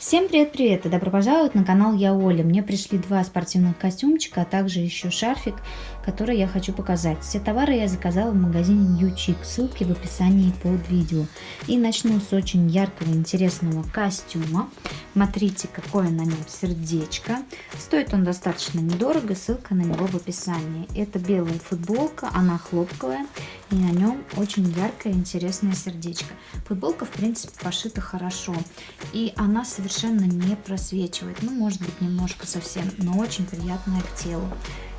Всем привет-привет и добро пожаловать на канал Я Оля. Мне пришли два спортивных костюмчика, а также еще шарфик, который я хочу показать. Все товары я заказала в магазине Chic, ссылки в описании под видео. И начну с очень яркого интересного костюма. Смотрите, какое на нем сердечко. Стоит он достаточно недорого, ссылка на него в описании. Это белая футболка, она хлопковая и на нем очень яркое интересное сердечко. Футболка в принципе пошита хорошо и она совершенно не просвечивает. Ну может быть немножко совсем, но очень приятная к телу.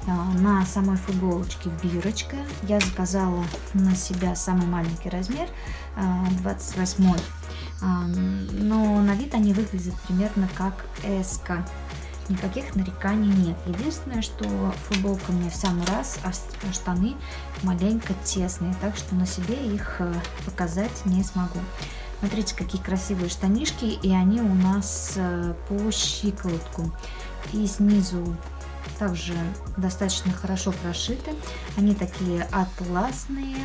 А, на самой футболочке бирочка. Я заказала на себя самый маленький размер, 28 а, но вид они выглядят примерно как S. -ка никаких нареканий нет. Единственное, что футболка мне в самый раз, а штаны маленько тесные, так что на себе их э, показать не смогу. Смотрите, какие красивые штанишки, и они у нас э, по щиколотку. И снизу также достаточно хорошо прошиты. Они такие атласные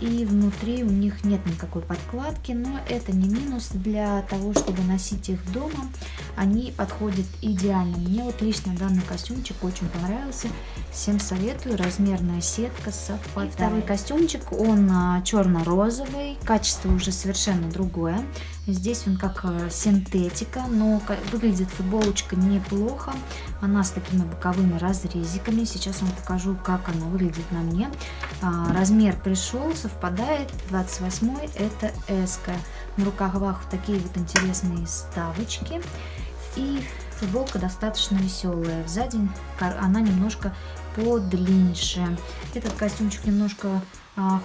и внутри у них нет никакой подкладки, но это не минус для того, чтобы носить их дома. Они подходят идеально. Мне вот лично данный костюмчик очень понравился. Всем советую. Размерная сетка совпадает. Второй костюмчик, он а, черно-розовый. Качество уже совершенно другое. Здесь он как э, синтетика, но выглядит футболочка неплохо. Она с такими боковыми разрезиками. Сейчас вам покажу, как она выглядит на мне. А, размер пришел, совпадает. 28 это S. -ка. На рукавах такие вот интересные ставочки. И футболка достаточно веселая. Сзади она немножко подлиннее. Этот костюмчик немножко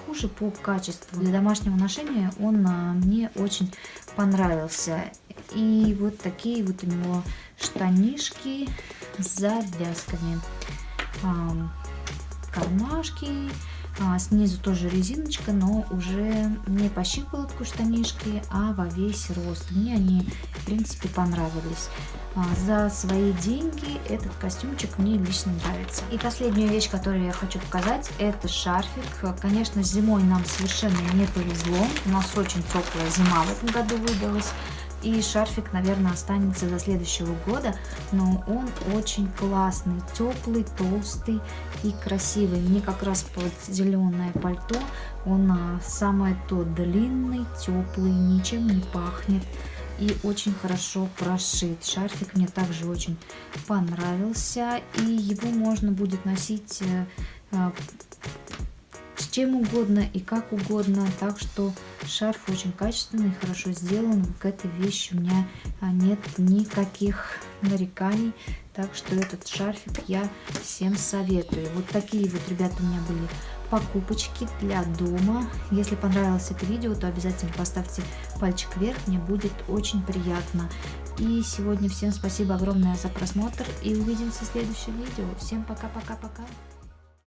хуже по качеству. Для домашнего ношения он а, мне очень понравился. И вот такие вот у него штанишки с завязками. А, кармашки. Снизу тоже резиночка, но уже не по щиколотку штанишки, а во весь рост. Мне они, в принципе, понравились. А, за свои деньги этот костюмчик мне лично нравится. И последняя вещь, которую я хочу показать, это шарфик. Конечно, зимой нам совершенно не повезло. У нас очень теплая зима в этом году выдалась. И шарфик, наверное, останется до следующего года, но он очень классный, теплый, толстый и красивый. Мне как раз под зеленое пальто он а, самое то длинный, теплый, ничем не пахнет и очень хорошо прошит. Шарфик мне также очень понравился, и его можно будет носить э, э, чем угодно и как угодно. Так что шарф очень качественный, хорошо сделан. К этой вещи у меня а, нет никаких нареканий. Так что этот шарфик я всем советую. Вот такие вот, ребята, у меня были покупочки для дома. Если понравилось это видео, то обязательно поставьте пальчик вверх, мне будет очень приятно. И сегодня всем спасибо огромное за просмотр и увидимся в следующем видео. Всем пока-пока-пока.